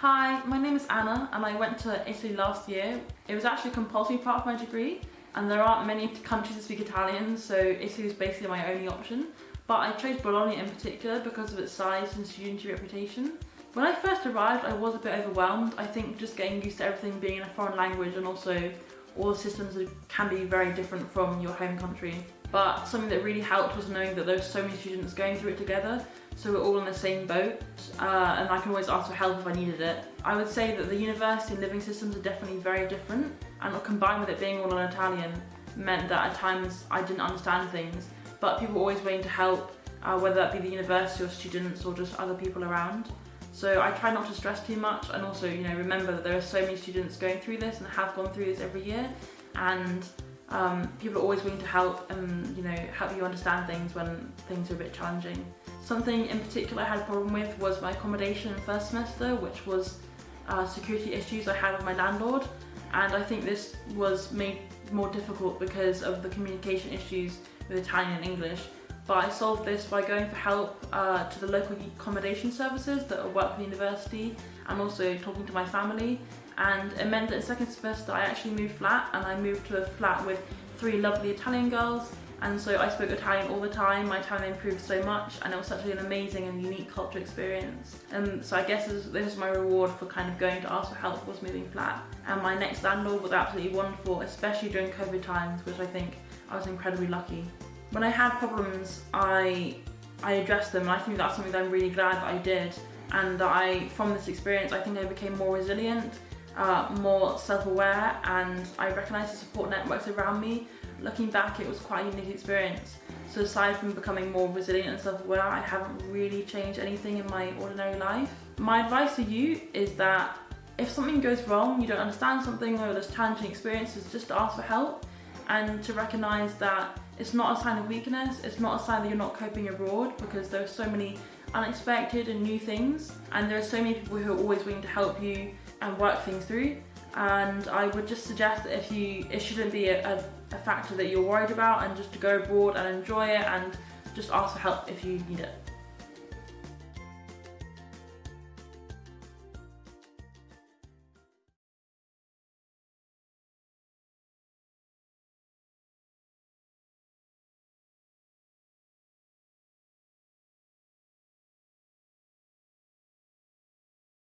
Hi, my name is Anna and I went to Italy last year. It was actually a compulsory part of my degree and there aren't many countries that speak Italian so Italy was basically my only option. But I chose Bologna in particular because of its size and student reputation. When I first arrived I was a bit overwhelmed. I think just getting used to everything being in a foreign language and also all the systems can be very different from your home country. But something that really helped was knowing that there were so many students going through it together so we're all in the same boat uh, and I can always ask for help if I needed it. I would say that the university and living systems are definitely very different and combined with it being all in Italian meant that at times I didn't understand things but people were always willing to help uh, whether that be the university or students or just other people around. So I try not to stress too much and also you know remember that there are so many students going through this and have gone through this every year and um, people are always willing to help and you know help you understand things when things are a bit challenging. Something in particular I had a problem with was my accommodation in first semester, which was uh, security issues I had with my landlord. And I think this was made more difficult because of the communication issues with Italian and English. But I solved this by going for help uh, to the local accommodation services that work for the university and also talking to my family. And it meant that in second semester I actually moved flat and I moved to a flat with three lovely Italian girls and so I spoke Italian all the time, my Italian improved so much and it was such an amazing and unique culture experience. And so I guess this, this was my reward for kind of going to ask for help was moving flat. And my next landlord was absolutely wonderful, especially during COVID times, which I think I was incredibly lucky. When I had problems, I, I addressed them and I think that's something that I'm really glad that I did. And that I, from this experience, I think I became more resilient, uh, more self-aware and I recognised the support networks around me Looking back, it was quite a unique experience. So aside from becoming more resilient and self-aware, I haven't really changed anything in my ordinary life. My advice to you is that if something goes wrong, you don't understand something or there's challenging experiences, just ask for help and to recognise that it's not a sign of weakness, it's not a sign that you're not coping abroad because there are so many unexpected and new things and there are so many people who are always willing to help you and work things through and I would just suggest that if you it shouldn't be a, a, a factor that you're worried about and just to go abroad and enjoy it and just ask for help if you need it.